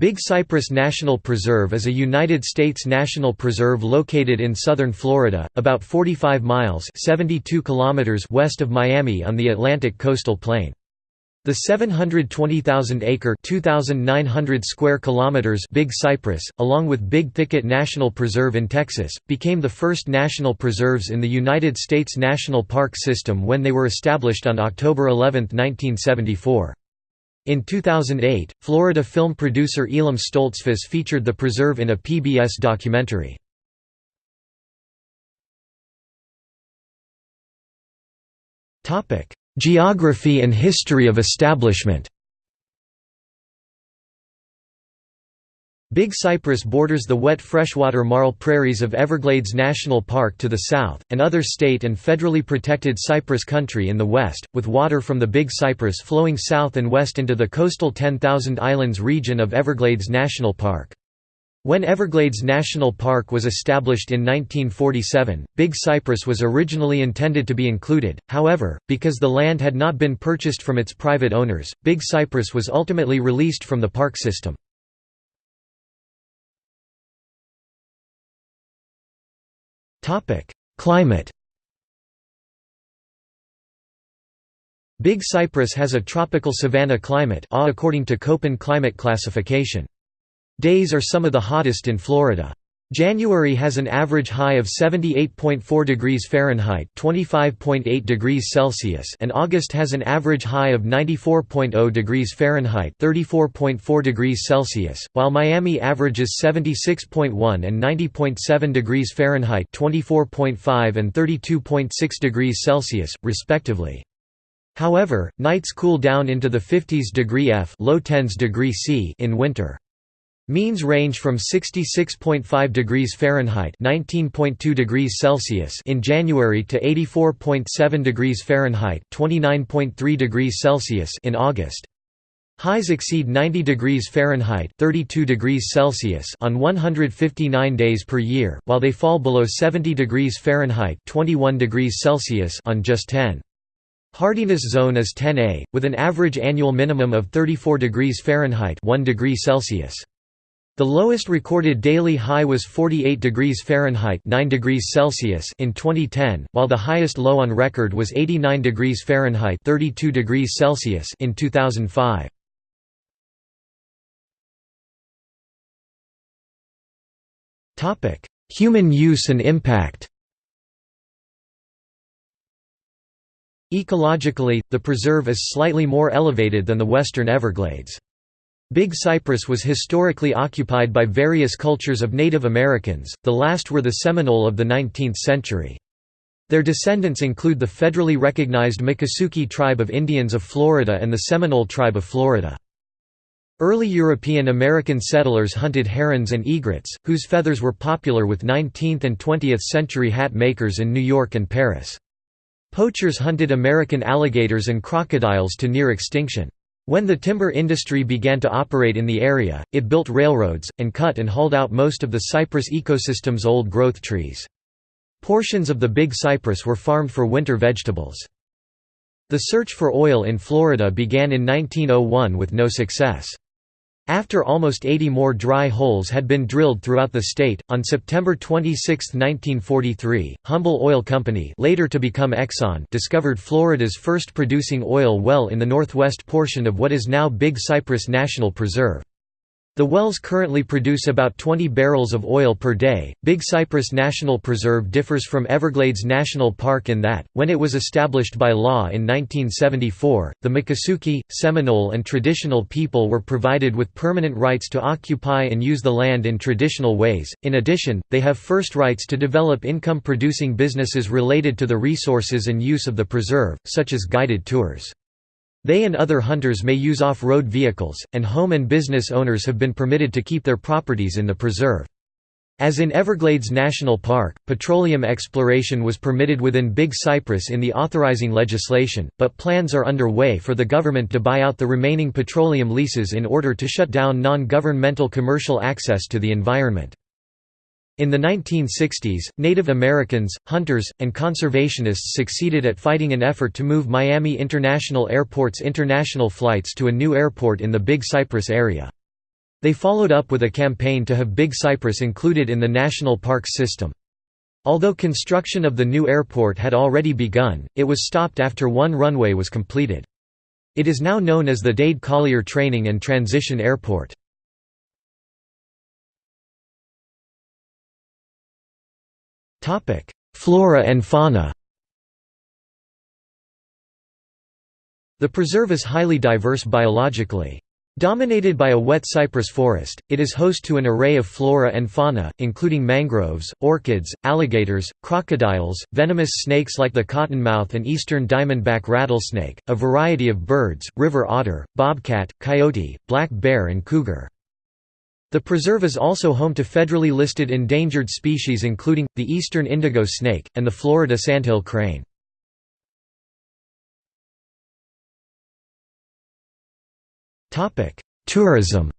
Big Cypress National Preserve is a United States national preserve located in southern Florida, about 45 miles 72 kilometers west of Miami on the Atlantic coastal plain. The 720,000-acre (2,900 square kilometers) Big Cypress, along with Big Thicket National Preserve in Texas, became the first national preserves in the United States National Park System when they were established on October 11, 1974. In 2008, Florida film producer Elam Stoltzfus featured the preserve in a PBS documentary. Geography and history of establishment Big Cypress borders the wet freshwater marl prairies of Everglades National Park to the south, and other state and federally protected cypress country in the west, with water from the Big Cypress flowing south and west into the coastal 10,000 Islands region of Everglades National Park. When Everglades National Park was established in 1947, Big Cypress was originally intended to be included, however, because the land had not been purchased from its private owners, Big Cypress was ultimately released from the park system. Climate Big Cypress has a tropical savanna climate according to Köppen climate classification. Days are some of the hottest in Florida. January has an average high of 78.4 degrees Fahrenheit (25.8 degrees Celsius) and August has an average high of 94.0 degrees Fahrenheit (34.4 degrees Celsius), while Miami averages 76.1 and 90.7 degrees Fahrenheit (24.5 and 32.6 degrees Celsius), respectively. However, nights cool down into the 50s degree F (low 10s degree C) in winter. Means range from 66.5 degrees Fahrenheit (19.2 degrees Celsius) in January to 84.7 degrees Fahrenheit (29.3 degrees Celsius) in August. Highs exceed 90 degrees Fahrenheit (32 degrees Celsius) on 159 days per year, while they fall below 70 degrees Fahrenheit (21 degrees Celsius) on just 10. Hardiness zone is 10A, with an average annual minimum of 34 degrees Fahrenheit 1 degree Celsius. The lowest recorded daily high was 48 degrees Fahrenheit 9 degrees Celsius in 2010, while the highest low on record was 89 degrees Fahrenheit 32 degrees Celsius in 2005. Human use and impact Ecologically, the preserve is slightly more elevated than the western Everglades. Big Cypress was historically occupied by various cultures of Native Americans, the last were the Seminole of the 19th century. Their descendants include the federally recognized Miccosukee tribe of Indians of Florida and the Seminole tribe of Florida. Early European American settlers hunted herons and egrets, whose feathers were popular with 19th and 20th century hat makers in New York and Paris. Poachers hunted American alligators and crocodiles to near extinction. When the timber industry began to operate in the area, it built railroads, and cut and hauled out most of the cypress ecosystem's old-growth trees. Portions of the Big Cypress were farmed for winter vegetables. The search for oil in Florida began in 1901 with no success. After almost 80 more dry holes had been drilled throughout the state, on September 26, 1943, Humble Oil Company later to become Exxon discovered Florida's first producing oil well in the northwest portion of what is now Big Cypress National Preserve. The wells currently produce about 20 barrels of oil per day. Big Cypress National Preserve differs from Everglades National Park in that, when it was established by law in 1974, the Miccosukee, Seminole, and traditional people were provided with permanent rights to occupy and use the land in traditional ways. In addition, they have first rights to develop income producing businesses related to the resources and use of the preserve, such as guided tours. They and other hunters may use off-road vehicles, and home and business owners have been permitted to keep their properties in the preserve. As in Everglades National Park, petroleum exploration was permitted within Big Cypress in the authorizing legislation, but plans are underway for the government to buy out the remaining petroleum leases in order to shut down non-governmental commercial access to the environment. In the 1960s, Native Americans, hunters, and conservationists succeeded at fighting an effort to move Miami International Airport's international flights to a new airport in the Big Cypress area. They followed up with a campaign to have Big Cypress included in the national parks system. Although construction of the new airport had already begun, it was stopped after one runway was completed. It is now known as the Dade Collier Training and Transition Airport. Flora and fauna The preserve is highly diverse biologically. Dominated by a wet cypress forest, it is host to an array of flora and fauna, including mangroves, orchids, alligators, crocodiles, venomous snakes like the cottonmouth and eastern diamondback rattlesnake, a variety of birds, river otter, bobcat, coyote, black bear and cougar. The preserve is also home to federally listed endangered species including, the eastern indigo snake, and the Florida sandhill crane. Tourism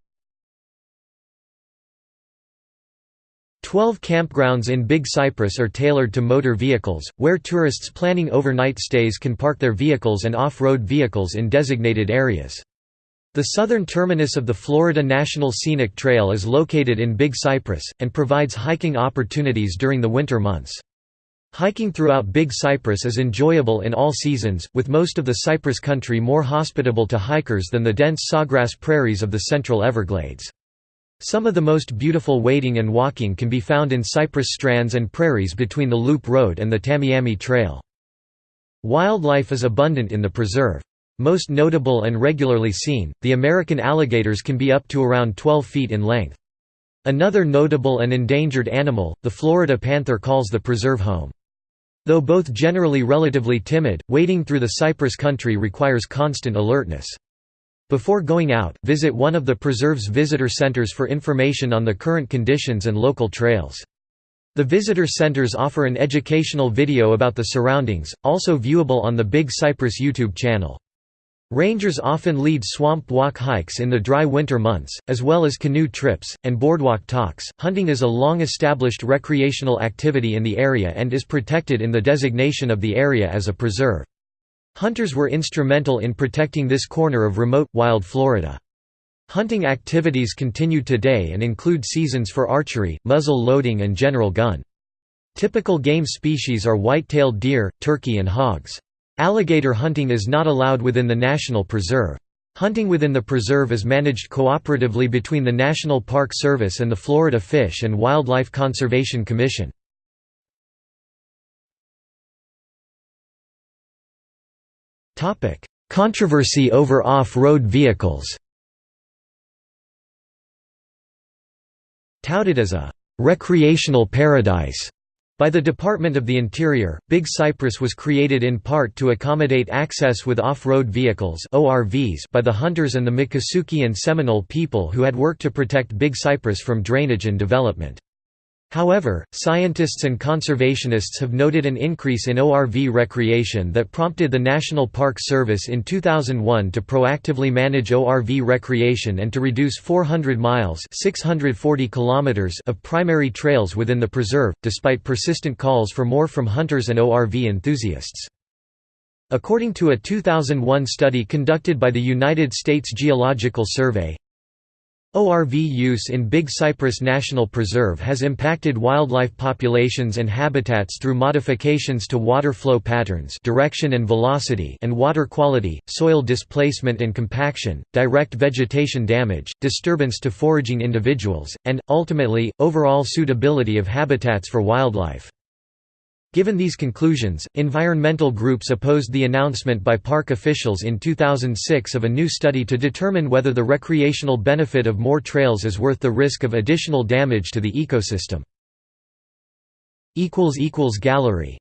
Twelve campgrounds in Big Cypress are tailored to motor vehicles, where tourists planning overnight stays can park their vehicles and off-road vehicles in designated areas. The southern terminus of the Florida National Scenic Trail is located in Big Cypress, and provides hiking opportunities during the winter months. Hiking throughout Big Cypress is enjoyable in all seasons, with most of the cypress country more hospitable to hikers than the dense sawgrass prairies of the central Everglades. Some of the most beautiful wading and walking can be found in cypress strands and prairies between the Loop Road and the Tamiami Trail. Wildlife is abundant in the preserve. Most notable and regularly seen, the American alligators can be up to around 12 feet in length. Another notable and endangered animal, the Florida panther calls the preserve home. Though both generally relatively timid, wading through the cypress country requires constant alertness. Before going out, visit one of the preserve's visitor centers for information on the current conditions and local trails. The visitor centers offer an educational video about the surroundings, also viewable on the Big Cypress YouTube channel. Rangers often lead swamp walk hikes in the dry winter months, as well as canoe trips, and boardwalk talks. Hunting is a long established recreational activity in the area and is protected in the designation of the area as a preserve. Hunters were instrumental in protecting this corner of remote, wild Florida. Hunting activities continue today and include seasons for archery, muzzle loading, and general gun. Typical game species are white-tailed deer, turkey, and hogs. Alligator hunting is not allowed within the National Preserve. Hunting within the preserve is managed cooperatively between the National Park Service and the Florida Fish and Wildlife Conservation Commission. Controversy over off-road vehicles Touted as a «recreational paradise», by the Department of the Interior, Big Cypress was created in part to accommodate access with off-road vehicles ORVs by the hunters and the Miccosukee and Seminole people who had worked to protect Big Cypress from drainage and development. However, scientists and conservationists have noted an increase in ORV recreation that prompted the National Park Service in 2001 to proactively manage ORV recreation and to reduce 400 miles 640 kilometers of primary trails within the preserve, despite persistent calls for more from hunters and ORV enthusiasts. According to a 2001 study conducted by the United States Geological Survey, ORV use in Big Cypress National Preserve has impacted wildlife populations and habitats through modifications to water flow patterns direction and, velocity and water quality, soil displacement and compaction, direct vegetation damage, disturbance to foraging individuals, and, ultimately, overall suitability of habitats for wildlife. Given these conclusions, environmental groups opposed the announcement by park officials in 2006 of a new study to determine whether the recreational benefit of more trails is worth the risk of additional damage to the ecosystem. Gallery